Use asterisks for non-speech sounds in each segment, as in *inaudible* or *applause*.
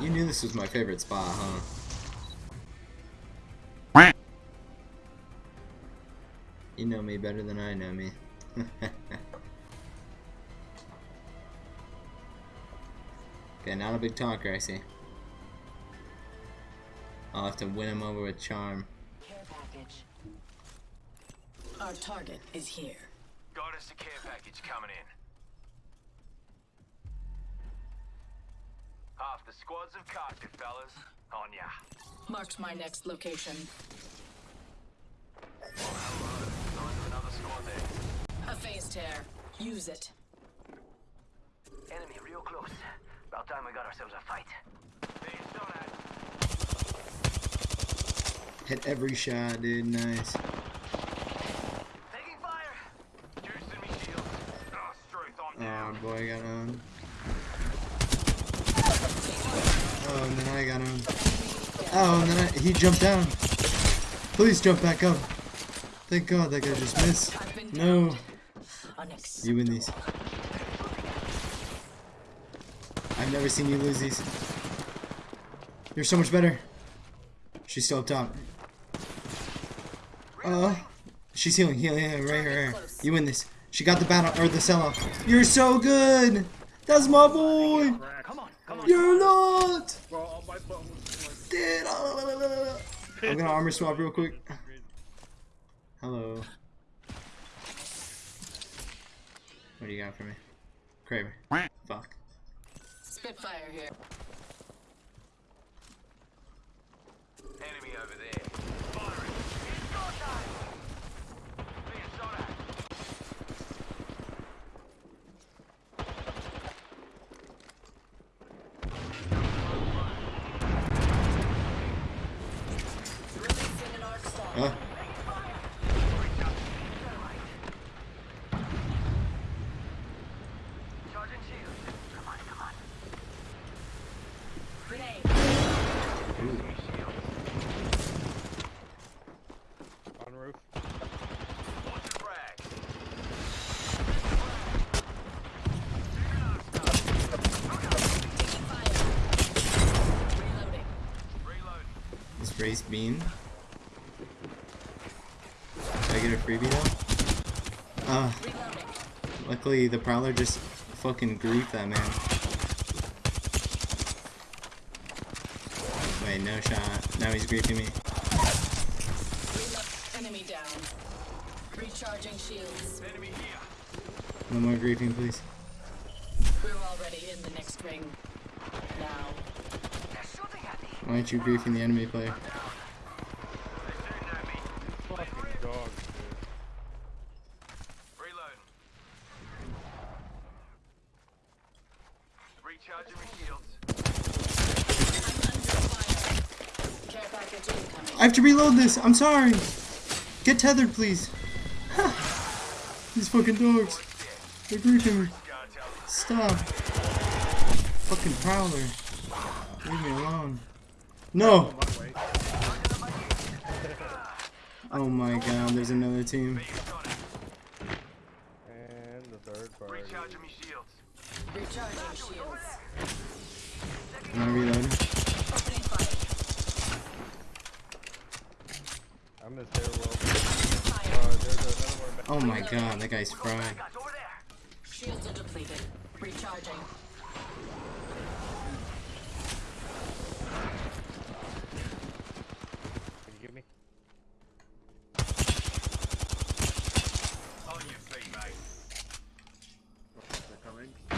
You knew this was my favorite spot, huh? You know me better than I know me. *laughs* okay, not a big talker, I see. I'll have to win him over with charm. Care package. Our target is here. Got us a care package coming in. Half the squads have carted, fellas. On ya. Marked my next location. Another squad there. A phase tear. Use it. Enemy real close. About time we got ourselves a fight. Being shot at. Hit every shot, dude. Nice. Taking fire! Juicing me shield. Oh, ah, Struth, I'm Oh boy, I got on. Oh, and then I got him. Oh, and then I, he jumped down. Please jump back up. Thank God that guy just missed. No. You win these. I've never seen you lose these. You're so much better. She's still up top. Uh, she's healing, healing, healing, right here, right here. You win this. She got the battle or the sell off. You're so good. That's my boy. Come on, come on. You're not. Bro, my phone was Dude, ah. I'm gonna armor swap real quick. Hello. What do you got for me? Kraber. Fuck. Spitfire here. Enemy over there. Firing. It's go time! Being shot at. Releasing an arc star. Uh, Charging shield. Come on, come on. Grenade. Shield. on roof. Watch the frag. Taking fire. Reloading. Reload. This race bean. Did I get a freebie though? Uh, luckily the prowler just fucking griefed that man. Wait, no shot. Now he's griefing me. Enemy down. Recharging shields. Enemy here. No more griefing, please. We're already in the next ring. Now. They're shooting at me. Why aren't you griefing the enemy player? I have to reload this. I'm sorry. Get tethered, please. *sighs* These fucking dogs. They're griefing me. Stop. Fucking prowler. Leave me alone. No. *laughs* Oh my god, there's another team. Being shot at. And the third party. Recharging my shields. Recharging shields. Am I reloading? Opening fire. I'm in stairwell. Fire. Uh, there's another one. Oh my god, that guy's fried. Guys, over there. Shields are depleted. Recharging. Can you give me? On your feet, mate. They're coming. Uh,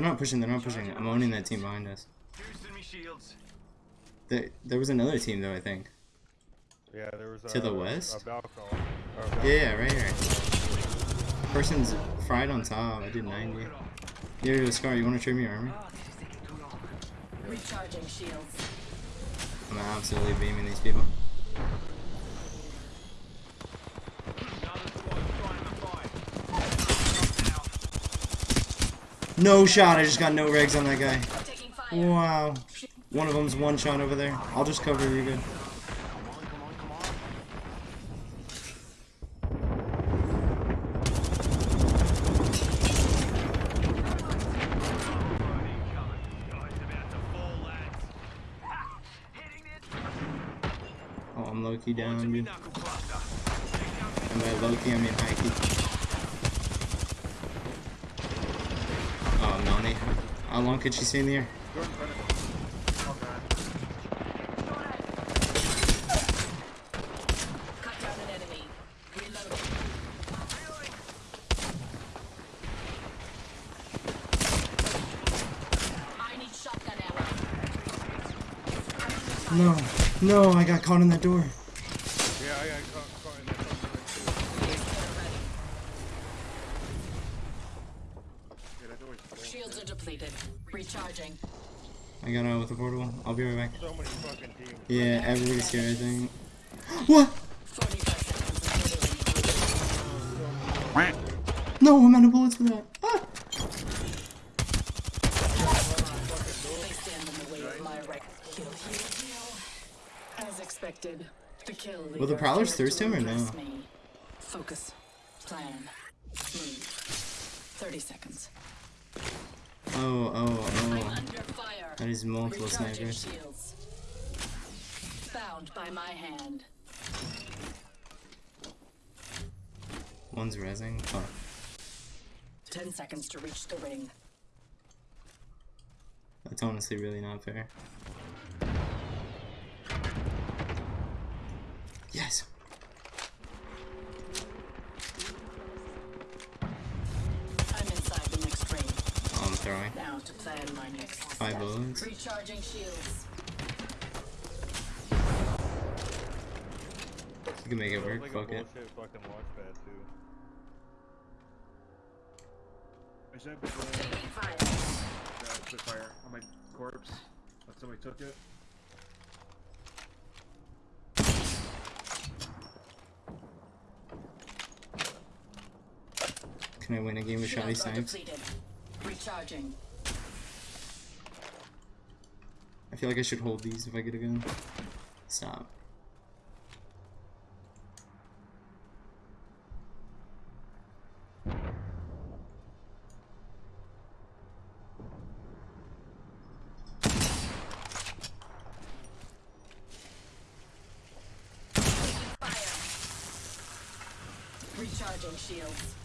They're not pushing, they're not pushing. I'm owning that team behind us. Shields. There, there was another team though, I think. yeah, there was a, To the west? A a Yeah, yeah, right here. Person's fried on top. I did 90. Yo, Scar, you want to trade me your armor? Recharging shields. I'm absolutely beaming these people. No shot. I just got no regs on that guy. Wow. One of them's one shot over there. I'll just cover you good. Oh, I'm Loki down, dude. And by Loki, I mean Hikey. How long could she stay in the air? No. No, I got caught in that door. Recharging. I got out with the portable. I'll be right back. So many fucking teams. Yeah, everybody's here, I think. What? 45 seconds until the ring No, I'm out of bullets for that. Ah! They stand in the way of my right. Kill, heal, heal. As expected, the kill Will the prowlers thirst him or no? Focus. Plan. Move. 30 seconds. Oh, oh, oh. That is multiple snipers. Bound by my hand. One's rezzing. Oh. 10 seconds to reach the ring. That's honestly really not fair. Yes. Now to plan my next Five step. bullets. Recharging shields. You can make it work. like Fuck it. bullshit fucking launch pad too. I should have put fire. uh, Spitfire on my corpse. But somebody took it. Can I win a game of Shotty Shields Snipes? Recharging. I feel like I should hold these if I get a gun. Stop. Recharging shields.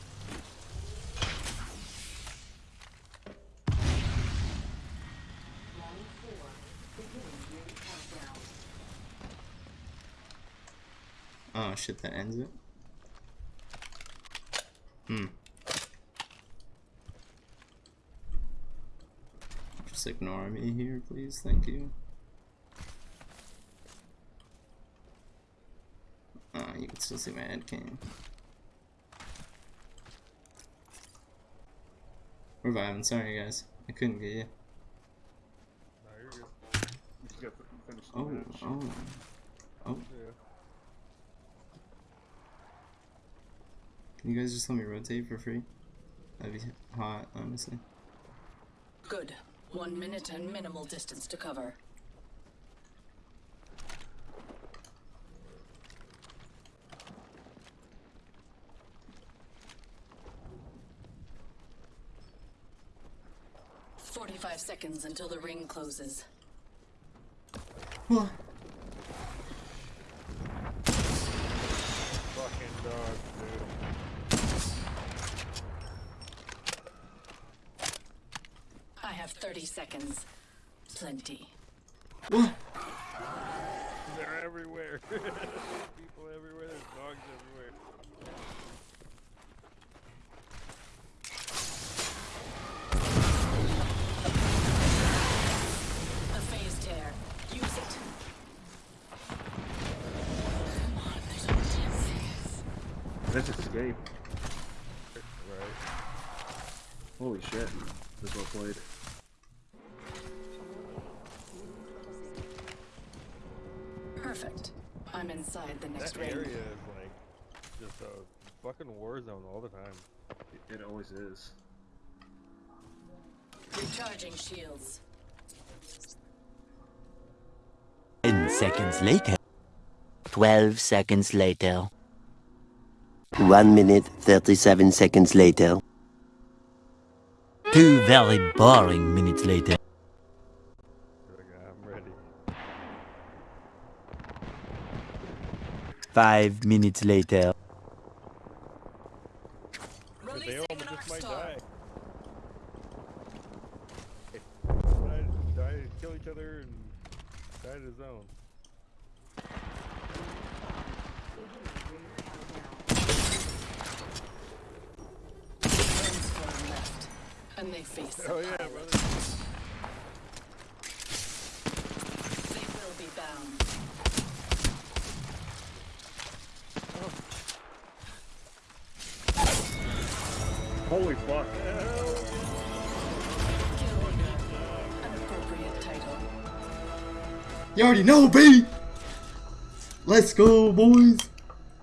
Oh shit, that ends it. Hmm. Just ignore me here, please. Thank you. Uh, you can still see my head cam. Reviving, sorry guys. I couldn't get you. Nah, you're good. You just got to finish the Oh, oh. Oh, Yeah. Can you guys just let me rotate for free? That'd be hot, honestly. Good. One minute and minimal distance to cover. Forty-five seconds until the ring closes. What? Fucking dog, dude. I have thirty seconds. Plenty. What? They're everywhere. *laughs* People everywhere. There's dogs everywhere. A phase tear. Use it. Come on, there's only ten seconds. Let's escape. Right. Holy shit. This well played. Perfect. I'm inside the next That ring. area is like just a fucking war zone all the time. It, it always is. Recharging shields. 10 seconds later. 12 seconds later. 1 minute 37 seconds later. Two very boring minutes later. You're like, "Ah, I'm ready. Five minutes later. They all an just might die. Die, die, kill each other and die to his own. One's far left, and they face the Oh yeah, pilot. brother. They will be bound. Holy fuck. Kill leader. An appropriate title. You already know, B. Let's go, boys.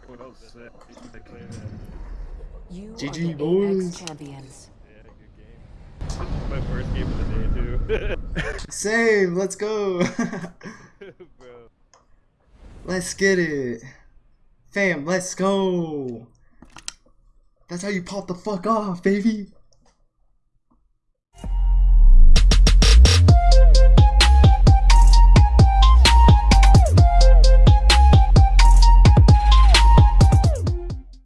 That was sick. You GG are the boys. Champions. Yeah, good game. This is my first game of the day too. Same. Let's go. Bro. *laughs* let's get it, fam. Let's go. That's how you pop the fuck off, baby.